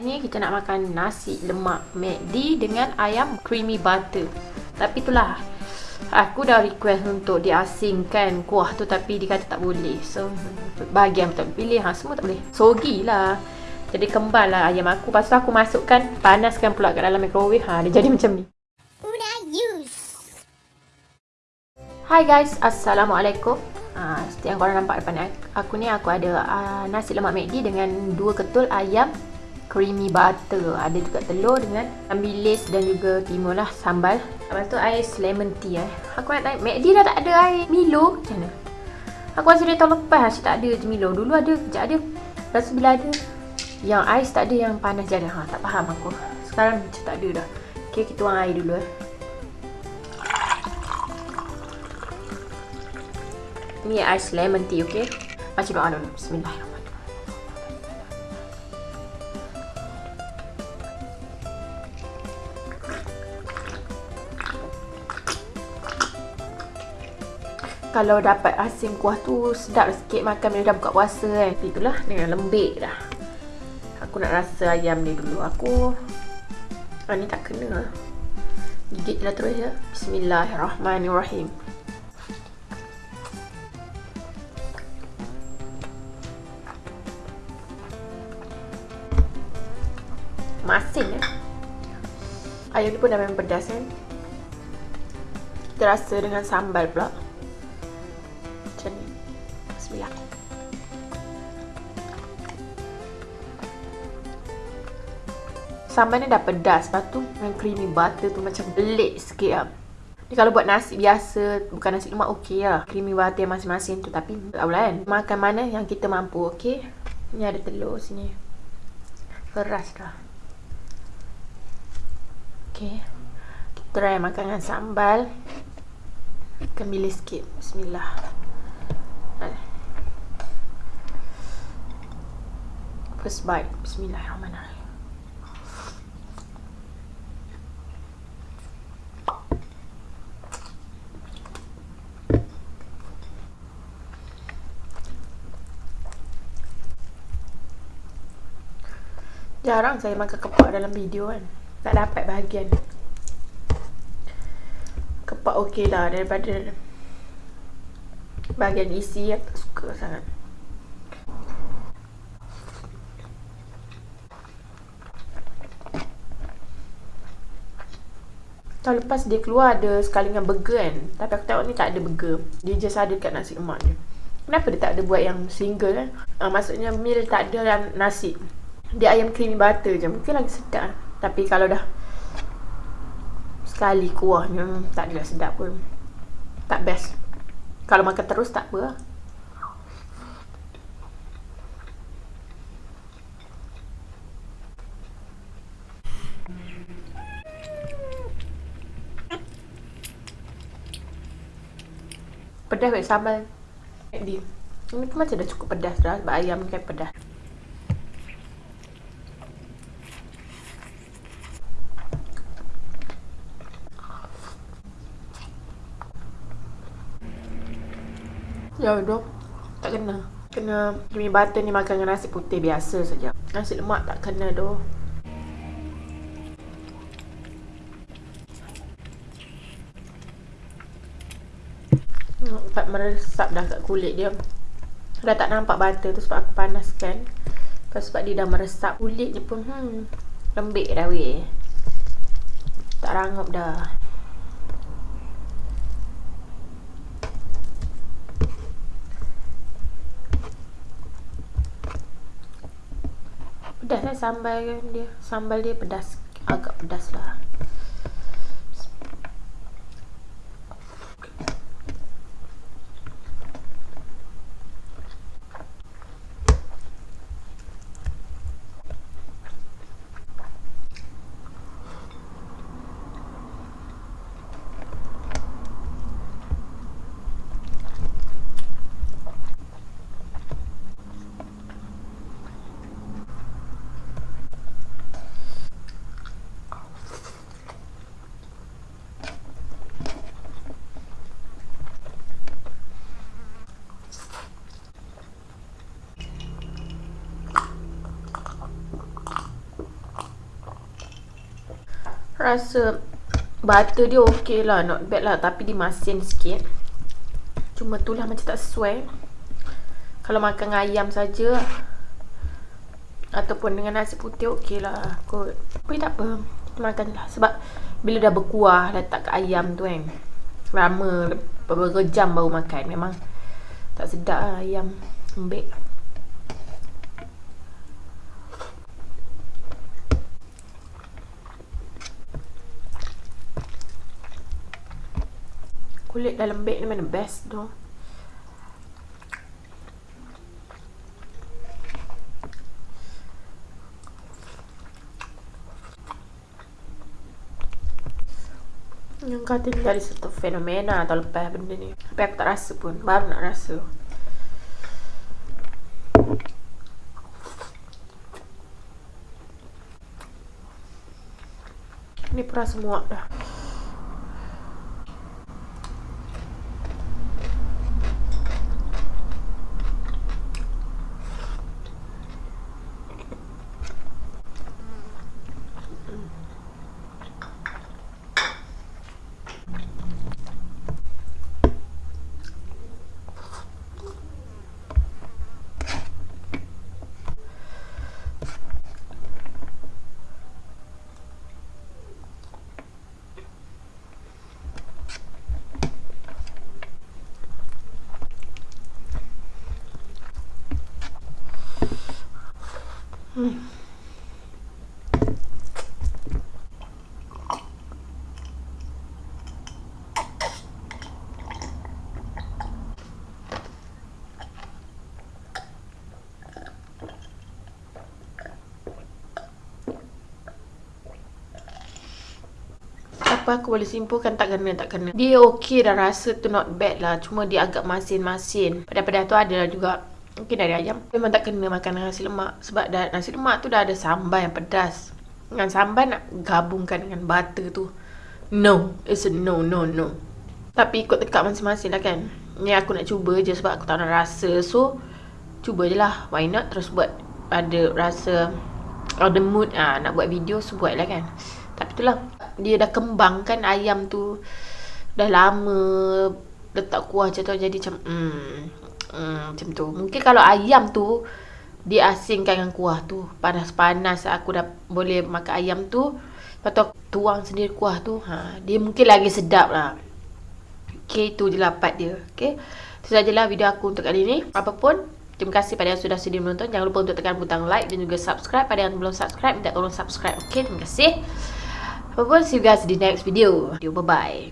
Ini kita nak makan nasi lemak McD dengan ayam creamy butter. Tapi itulah aku dah request untuk diasingkan kuah tu tapi dia kata tak boleh. So bahagian tak pilih ha semua tak boleh. Sogi lah. Jadi kembal lah ayam aku. Lepas tu aku masukkan panaskan pula kat dalam microwave. Ha dia jadi macam ni. Hai guys, Assalamualaikum. Ha, yang korang nampak depan aku ni aku ada uh, nasi lemak McD dengan dua ketul ayam creamy butter. Ada juga telur dengan bilis dan juga timun lah sambal. Lepas tu ais lemon tea eh. Aku nak tanya McD dah tak ada air Milo? Macam mana? Aku rasa dia tahun lepas asyik tak ada je Milo. Dulu ada kejap ada. Rasa bila ada yang ais tak ada yang panas je ada. Ha, tak faham aku. Sekarang macam tak ada dah. Ok kita tuang air dulu eh. Ni ais lemon tea ok macam doa dulu bismillahirrahmanirrahim kalau dapat asin kuah tu sedap sikit makan bila dah buka puasa kan. Itulah dengan lembik dah. Aku nak rasa ayam ni dulu. Aku ah, ni tak kena gigit lah terus ya. Bismillahirrahmanirrahim. Masin ya ayam ni pun dah memang pedas kan? Terasa dengan sambal pula Sambal ni dah pedas. Lepas tu dengan creamy butter tu macam belik sikit lah. Ni kalau buat nasi biasa, bukan nasi lemak okey lah. Creamy butter masing-masing tu. Tapi tak boleh kan. Makan mana yang kita mampu okey. Ni ada telur sini. Keras dah. Okey. Kita try makan dengan sambal. Kembil sikit. Bismillah. First bite. Bismillahirrahmanirrahim. Jarang saya makan kepak dalam video kan. Tak dapat bahagian. Kepak okey lah daripada bahagian isi yang tak suka sangat. Tahun lepas dia keluar ada sekali dengan burger kan Tapi aku tengok ni tak ada burger Dia just ada kat nasi lemak ni Kenapa dia tak ada buat yang single kan uh, Maksudnya meal tak ada nasi Dia ayam creamy butter je Mungkin lagi sedap. Tapi kalau dah Sekali kuahnya Tak ada sedap pun. Tak best. Kalau makan terus tak apa lah. Pedas baik sambal. Ini pun macam dah cukup pedas dah sebab ayam kan pedas Ya dok Tak kena. Kena Demi butter ni makan dengan nasi putih biasa saja. Nasi lemak tak kena doh Nampak meresap dah kat kulit dia. Dah tak nampak butter tu sebab aku panaskan. Lepas sebab dia dah meresap kulit dia pun hmm, Lembik dah weh. Tak rangup dah Pedas lah sambal dia. Sambal dia pedas Agak pedas lah Rasa butter dia okey lah. Not bad lah. Tapi dia masin sikit. Cuma tu lah macam tak sesuai. Kalau makan ayam saja Ataupun dengan nasi putih okey lah kot. Tapi tak apa. Kita makan lah. Sebab bila dah berkuah letak kat ayam tu kan. Lama beberapa jam baru makan. Memang tak sedap lah ayam lembik. Kulit dah lembik ni mana best tu. Yang kata ni dari satu fenomena atau lepas benda ni. Tapi aku tak rasa pun, baru nak rasa. Ni pun rasa muak dah Apa aku boleh simpulkan tak kena tak kena. Dia okey dah rasa tu not bad lah. Cuma dia agak masin-masin. Pada-pada tu ada juga Mungkin dari ayam. Memang tak kena makan nasi lemak Sebab dah, nasi lemak tu dah ada sambal yang pedas. Dengan sambal nak gabungkan dengan butter tu No. It's a no no no. Tapi ikut tekak masing-masing lah kan. Ni aku nak cuba je sebab aku tak nak rasa. So Cuba je lah. Why not? Terus buat Ada rasa Ada mood ah Nak buat video So buat lah kan. Tapi itulah Dia dah kembangkan ayam tu Dah lama Letak kuah macam tu Jadi macam Hmm Hmm, macam tu. Mungkin kalau ayam tu diasingkan dengan kuah tu. Panas-panas aku dah boleh makan ayam tu. Lepas tu tuang sendiri kuah tu. Ha, dia mungkin lagi sedap lah. Okay, tu je lah part dia. Okay. Itu sajalah video aku untuk kali ni. Apapun, terima kasih pada yang sudah sedia menonton. Jangan lupa untuk tekan butang like dan juga subscribe. Pada yang belum subscribe, minta tolong subscribe. Okay, terima kasih. Apapun, see you guys di next video. Bye-bye.